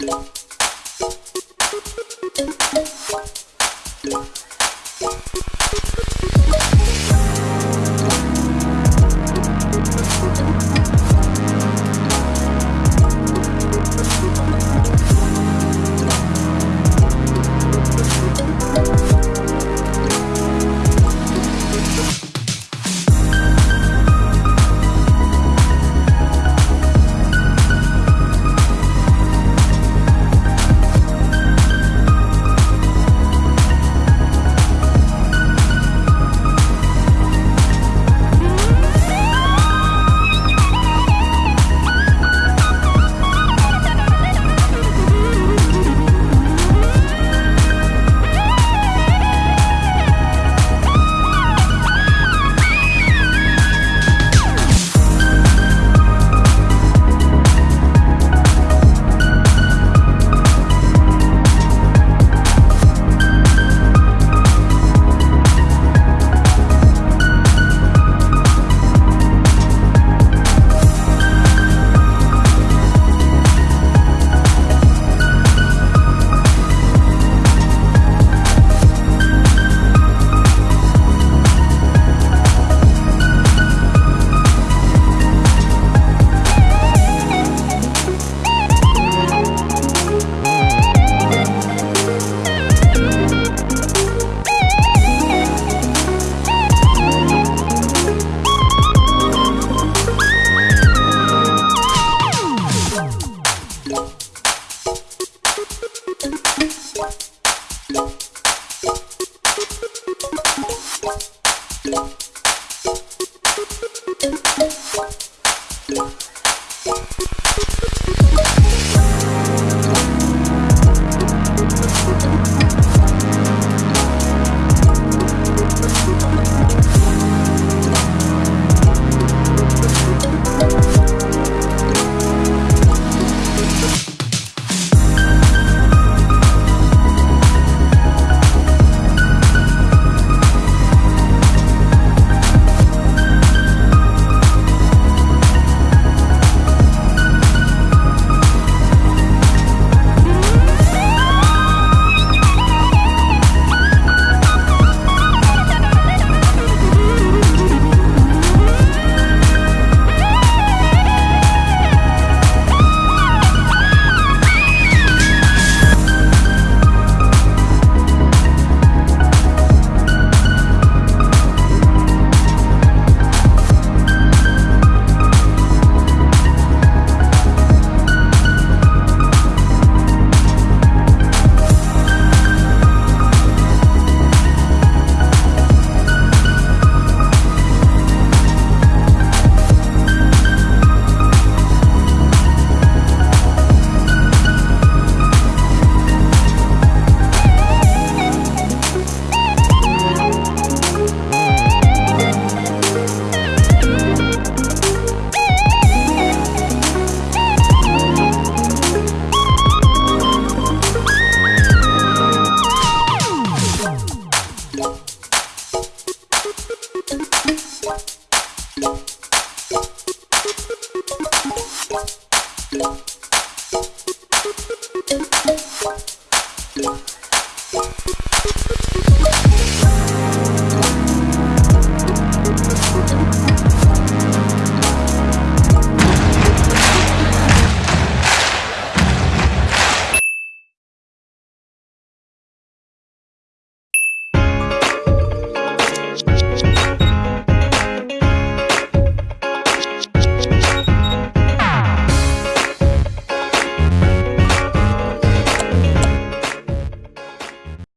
you you What?